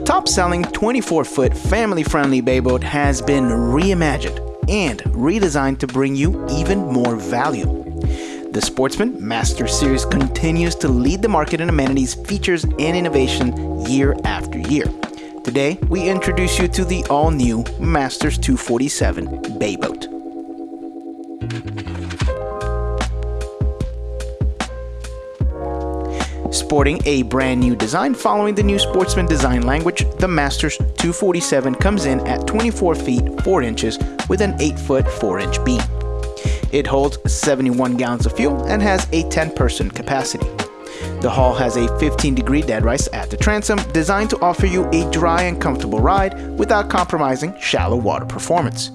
top-selling 24-foot family-friendly bay boat has been reimagined and redesigned to bring you even more value. The Sportsman Master Series continues to lead the market in amenities, features, and innovation year after year. Today, we introduce you to the all-new Masters 247 Bay Sporting a brand new design following the new Sportsman design language, the Masters 247 comes in at 24 feet 4 inches with an 8 foot 4 inch beam. It holds 71 gallons of fuel and has a 10 person capacity. The hull has a 15 degree deadrise at the transom designed to offer you a dry and comfortable ride without compromising shallow water performance.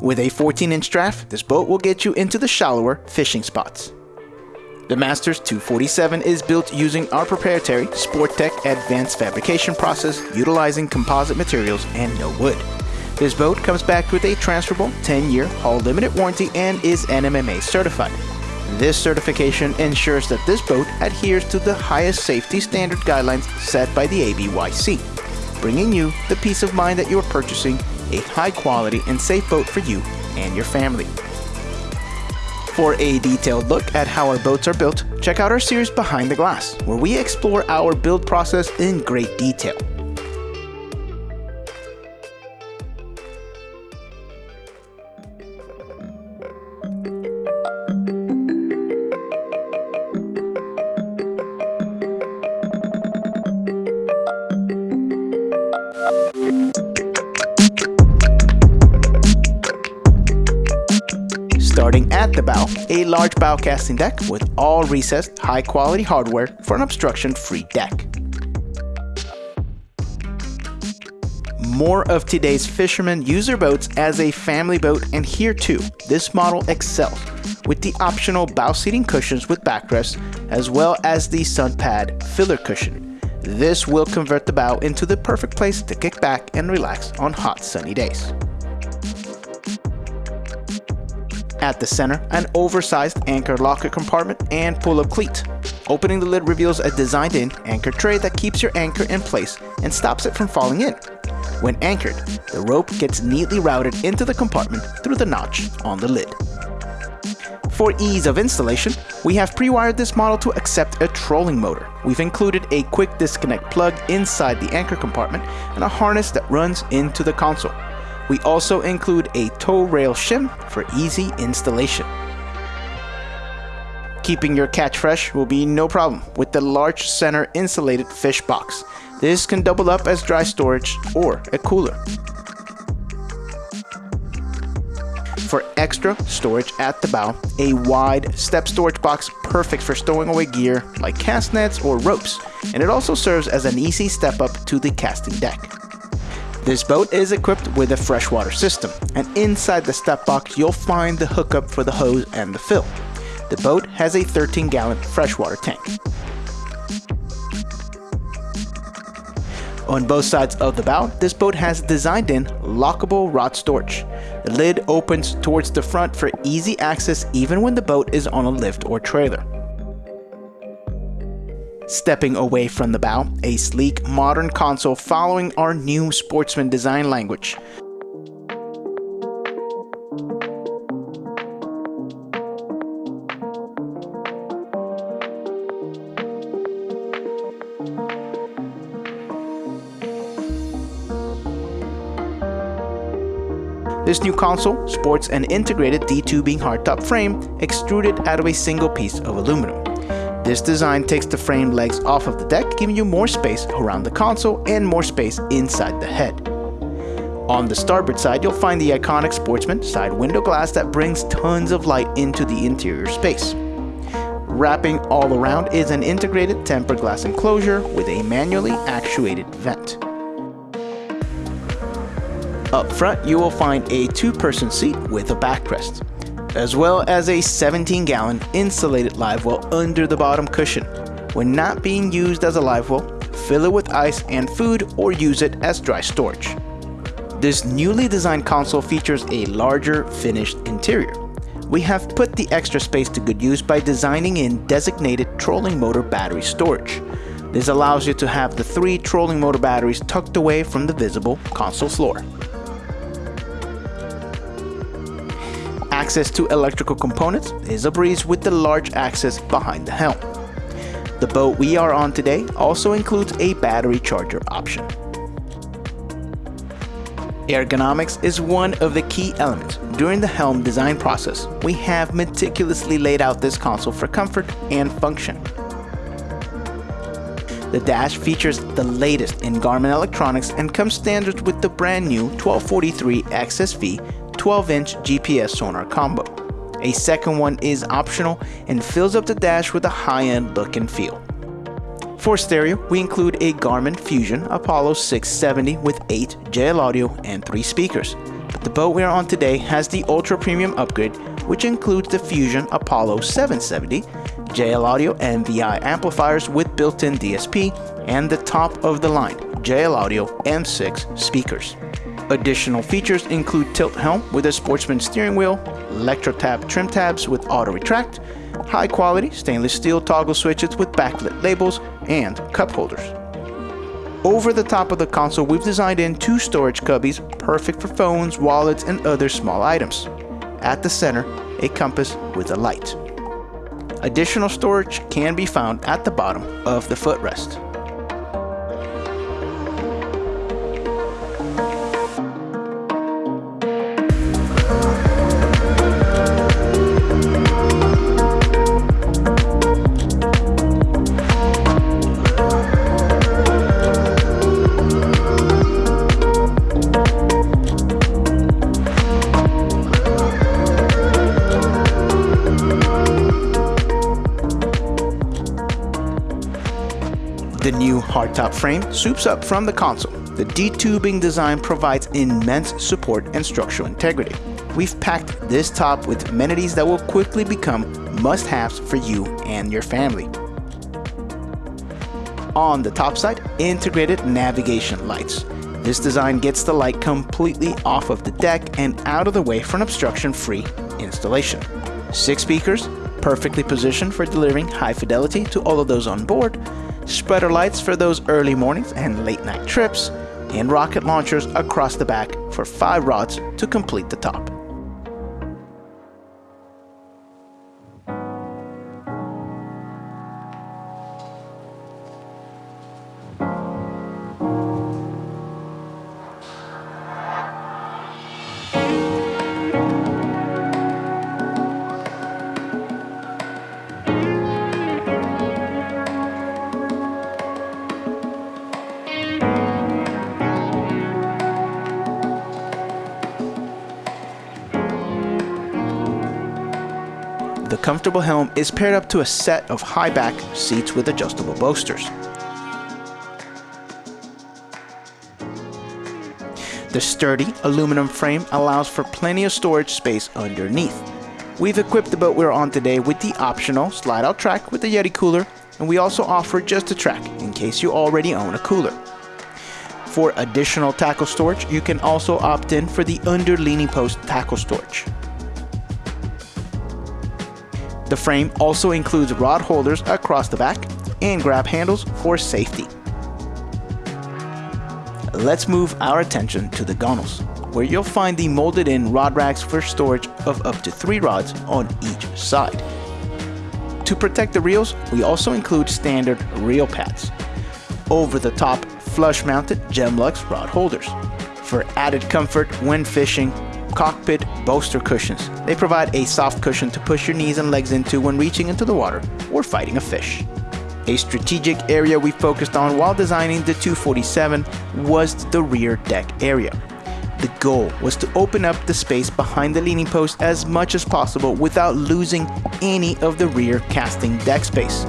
With a 14 inch draft, this boat will get you into the shallower fishing spots. The Masters 247 is built using our proprietary Sportech advanced fabrication process utilizing composite materials and no wood. This boat comes back with a transferable 10-year hull limited warranty and is NMMA certified. This certification ensures that this boat adheres to the highest safety standard guidelines set by the ABYC, bringing you the peace of mind that you are purchasing a high quality and safe boat for you and your family. For a detailed look at how our boats are built, check out our series Behind the Glass, where we explore our build process in great detail. A large bow casting deck with all recessed, high quality hardware for an obstruction free deck. More of today's fishermen use their boats as a family boat, and here too, this model excels with the optional bow seating cushions with backrest, as well as the sun pad filler cushion. This will convert the bow into the perfect place to kick back and relax on hot sunny days. At the center, an oversized anchor locker compartment and pull-up cleat. Opening the lid reveals a designed-in anchor tray that keeps your anchor in place and stops it from falling in. When anchored, the rope gets neatly routed into the compartment through the notch on the lid. For ease of installation, we have pre-wired this model to accept a trolling motor. We've included a quick disconnect plug inside the anchor compartment and a harness that runs into the console. We also include a tow rail shim for easy installation. Keeping your catch fresh will be no problem with the large center insulated fish box. This can double up as dry storage or a cooler. For extra storage at the bow, a wide step storage box perfect for stowing away gear like cast nets or ropes, and it also serves as an easy step up to the casting deck. This boat is equipped with a freshwater system, and inside the step box you'll find the hookup for the hose and the fill. The boat has a 13 gallon freshwater tank. On both sides of the bow, this boat has designed in lockable rod storage. The lid opens towards the front for easy access even when the boat is on a lift or trailer. Stepping away from the bow, a sleek, modern console following our new Sportsman design language. This new console sports an integrated D2 hardtop frame extruded out of a single piece of aluminum. This design takes the frame legs off of the deck, giving you more space around the console and more space inside the head. On the starboard side, you'll find the iconic Sportsman side window glass that brings tons of light into the interior space. Wrapping all around is an integrated tempered glass enclosure with a manually actuated vent. Up front, you will find a two-person seat with a backrest as well as a 17 gallon insulated live well under the bottom cushion. When not being used as a live well, fill it with ice and food or use it as dry storage. This newly designed console features a larger finished interior. We have put the extra space to good use by designing in designated trolling motor battery storage. This allows you to have the three trolling motor batteries tucked away from the visible console floor. Access to electrical components is a breeze with the large access behind the helm. The boat we are on today also includes a battery charger option. Ergonomics is one of the key elements during the helm design process. We have meticulously laid out this console for comfort and function. The dash features the latest in Garmin electronics and comes standard with the brand new 1243 XSV 12-inch GPS sonar combo. A second one is optional and fills up the dash with a high-end look and feel. For stereo, we include a Garmin Fusion Apollo 670 with 8 JL audio M3 speakers. But the boat we are on today has the ultra premium upgrade which includes the Fusion Apollo 770, JL Audio MVi amplifiers with built-in DSP, and the top of the line JL Audio M6 speakers. Additional features include tilt helm with a sportsman steering wheel, electro-tab trim tabs with auto retract, high quality stainless steel toggle switches with backlit labels, and cup holders. Over the top of the console, we've designed in two storage cubbies perfect for phones, wallets, and other small items. At the center, a compass with a light. Additional storage can be found at the bottom of the footrest. Hardtop frame swoops up from the console. The D-tubing design provides immense support and structural integrity. We've packed this top with amenities that will quickly become must-haves for you and your family. On the top side, integrated navigation lights. This design gets the light completely off of the deck and out of the way for an obstruction-free installation. Six speakers, perfectly positioned for delivering high fidelity to all of those on board, spreader lights for those early mornings and late night trips, and rocket launchers across the back for five rods to complete the top. The comfortable helm is paired up to a set of high back seats with adjustable bolsters. The sturdy aluminum frame allows for plenty of storage space underneath. We've equipped the boat we're on today with the optional slide out track with the Yeti cooler, and we also offer just a track in case you already own a cooler. For additional tackle storage, you can also opt in for the under leaning post tackle storage. The frame also includes rod holders across the back and grab handles for safety. Let's move our attention to the gunnels, where you'll find the molded in rod racks for storage of up to three rods on each side. To protect the reels, we also include standard reel pads. Over the top, flush mounted Gemlux rod holders. For added comfort when fishing, cockpit bolster cushions. They provide a soft cushion to push your knees and legs into when reaching into the water or fighting a fish. A strategic area we focused on while designing the 247 was the rear deck area. The goal was to open up the space behind the leaning post as much as possible without losing any of the rear casting deck space.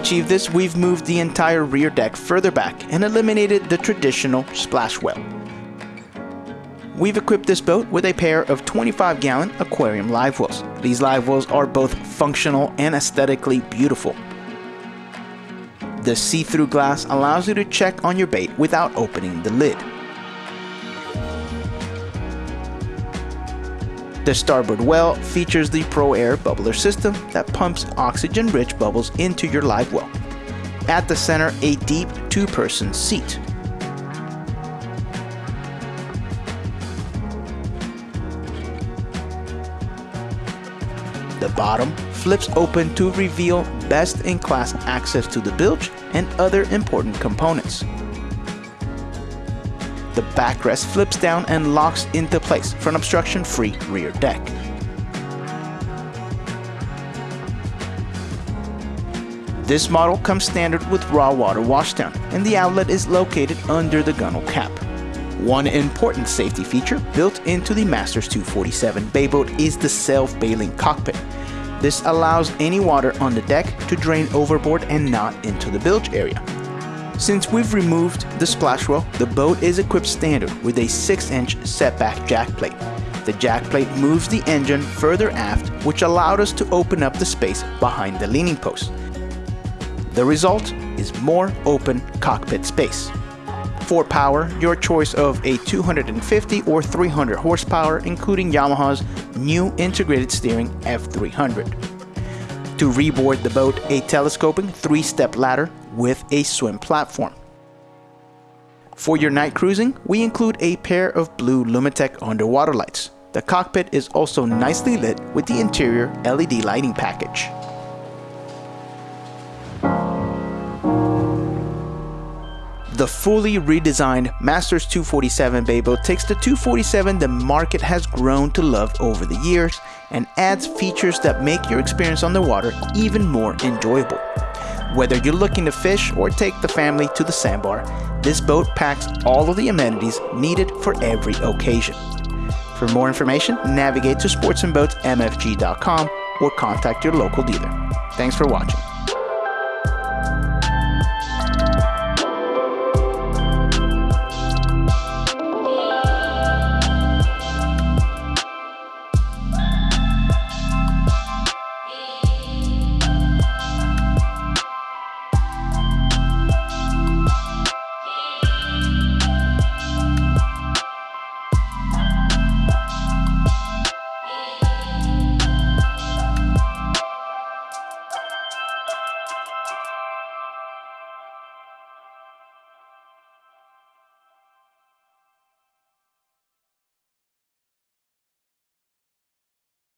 Achieve this, we've moved the entire rear deck further back and eliminated the traditional splash well. We've equipped this boat with a pair of 25 gallon aquarium live wells. These live wells are both functional and aesthetically beautiful. The see-through glass allows you to check on your bait without opening the lid. The starboard well features the Pro Air bubbler system that pumps oxygen-rich bubbles into your live well. At the center, a deep two-person seat. The bottom flips open to reveal best-in-class access to the bilge and other important components. The backrest flips down and locks into place for an obstruction-free rear deck. This model comes standard with raw water washdown, and the outlet is located under the gunnel cap. One important safety feature built into the Masters 247 bay boat is the self-bailing cockpit. This allows any water on the deck to drain overboard and not into the bilge area. Since we've removed the splash well, the boat is equipped standard with a 6-inch setback jack plate. The jack plate moves the engine further aft, which allowed us to open up the space behind the leaning post. The result is more open cockpit space. For power, your choice of a 250 or 300 horsepower, including Yamaha's new integrated steering F300. To reboard the boat, a telescoping three-step ladder with a swim platform. For your night cruising, we include a pair of blue Lumitec underwater lights. The cockpit is also nicely lit with the interior LED lighting package. The fully redesigned Masters 247 bay takes the 247 the market has grown to love over the years and adds features that make your experience on the water even more enjoyable. Whether you're looking to fish or take the family to the sandbar, this boat packs all of the amenities needed for every occasion. For more information, navigate to sportsmanboatsmfg.com or contact your local dealer. Thanks for watching.